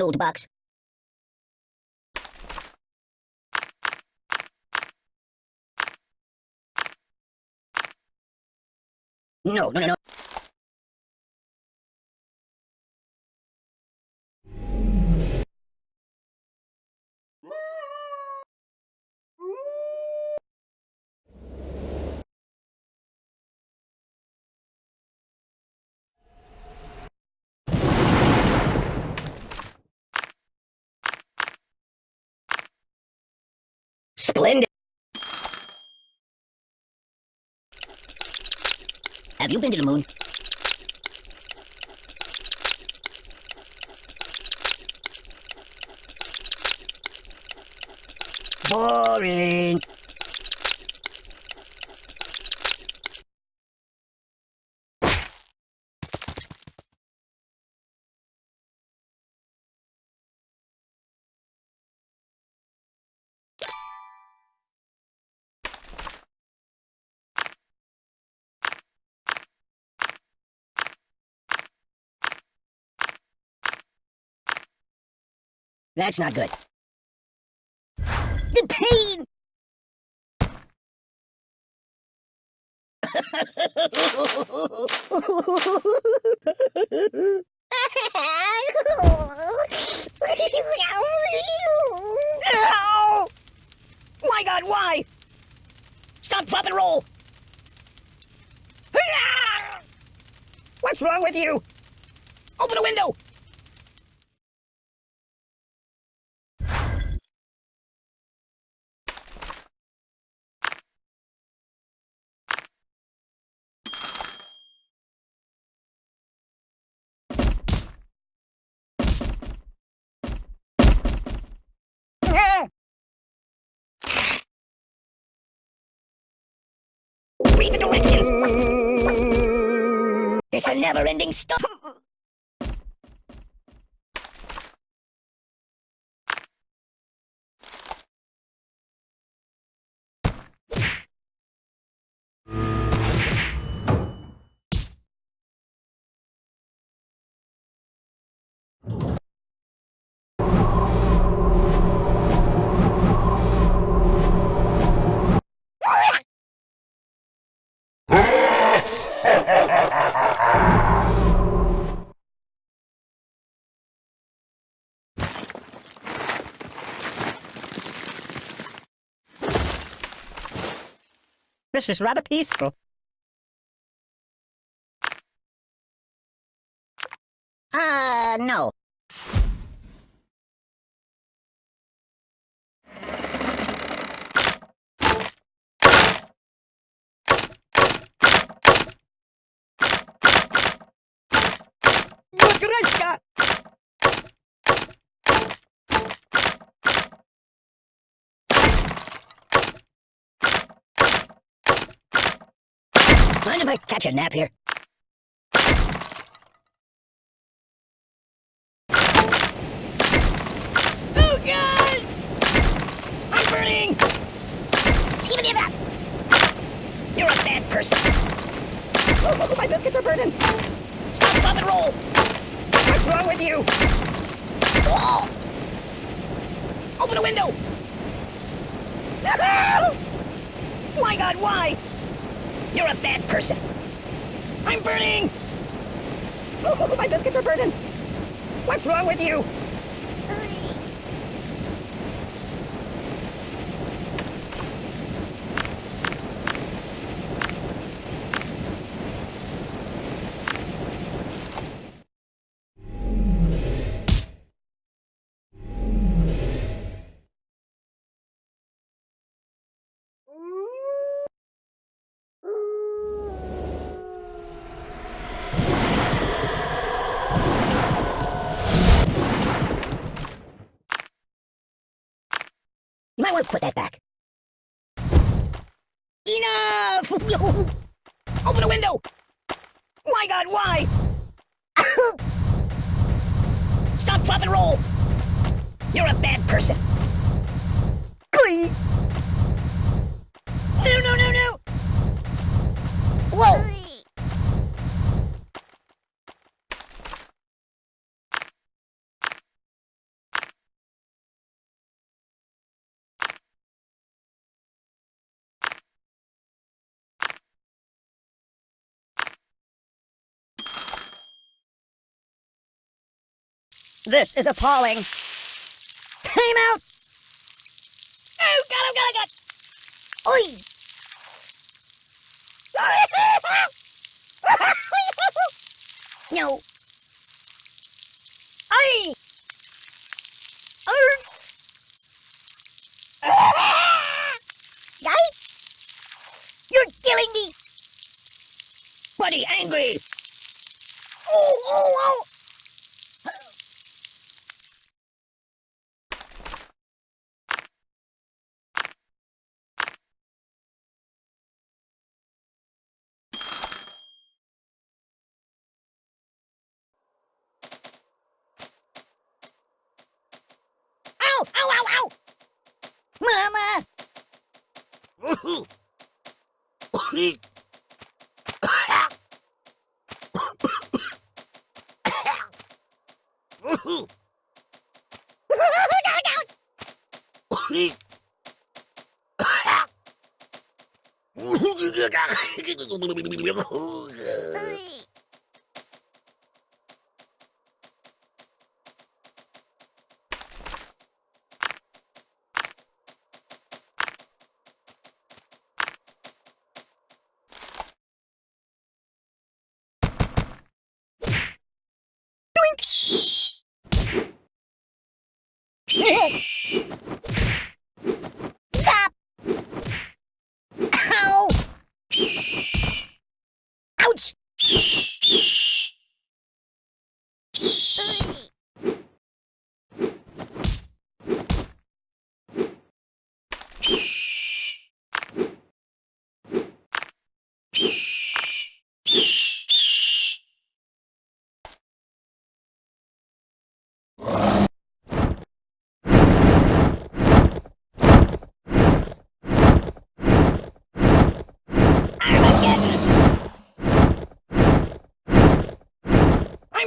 Old box. No, no, no, no. Splendid. Have you been to the moon? Boring. That's not good. The pain! Ow! My god, why? Stop, drop, and roll! What's wrong with you? Open a window! Read the directions! It's a never-ending story! This is rather peaceful. Uh, no. Mind if I catch a nap here? Oh god! I'm burning! Give me that! You're a bad person! Oh, oh, oh, my biscuits are burning! Stop, stop, and roll! What's wrong with you? Oh! Open a window! No! My god, why? You're a bad person. I'm burning! Oh, my biscuits are burning! What's wrong with you? You might want to put that back. Enough! Open a window! My god, why? Stop, drop, and roll! You're a bad person. Glee! No, no, no, no! Whoa! This is appalling. Time out! Oh, God, oh, God, oh, God! Oi! no. Oi! Guy? You're killing me! Buddy, angry! Oh, oh, oh! Ooh. Yeah.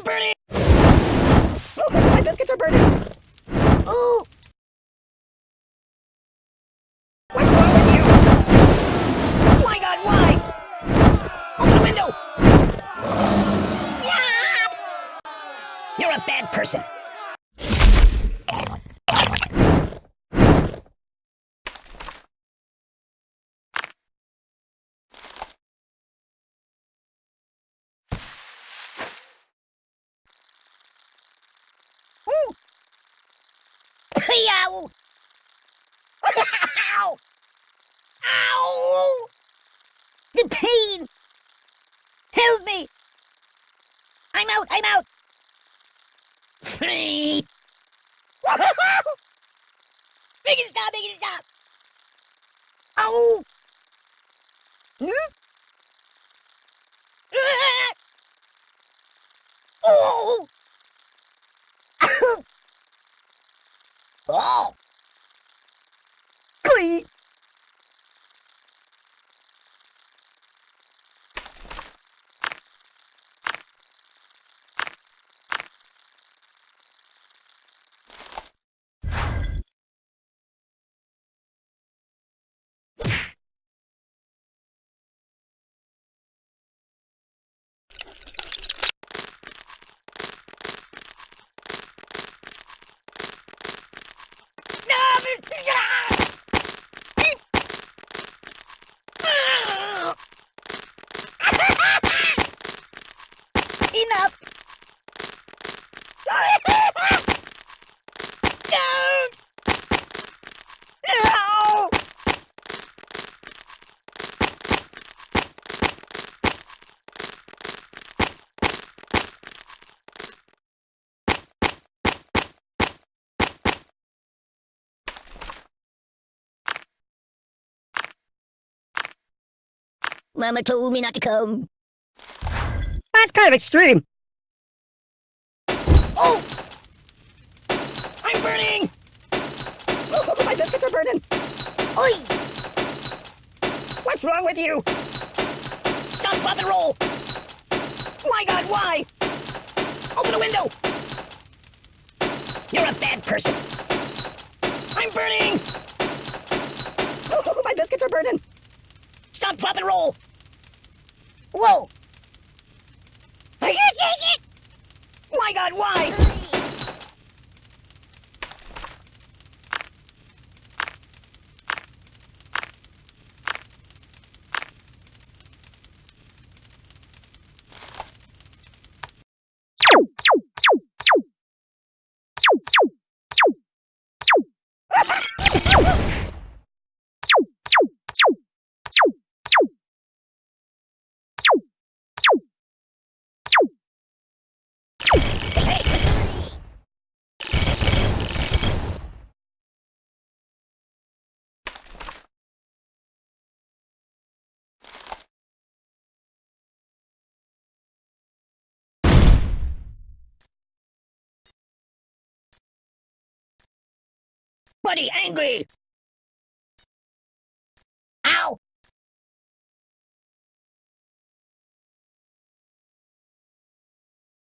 I'm burning! Oh, my biscuits are burning! Ooh! What's wrong with you? Oh my God, why? Open the window! Stop! You're a bad person. Ooh! Ow! Ow! Ow! The pain! Help me! I'm out! I'm out! Make it stop! Make it stop! Ow! Hmm? Ah! Oh! Oh! Enough! Don't! No! Mama told me not to come. That's kind of extreme. Oh! I'm burning! Oh, my biscuits are burning! Oi! What's wrong with you? Stop, drop, and roll! My God, why? Open the window! You're a bad person. I'm burning! Oh, my biscuits are burning! Stop, drop, and roll! Whoa! take it! My god, why? Buddy angry!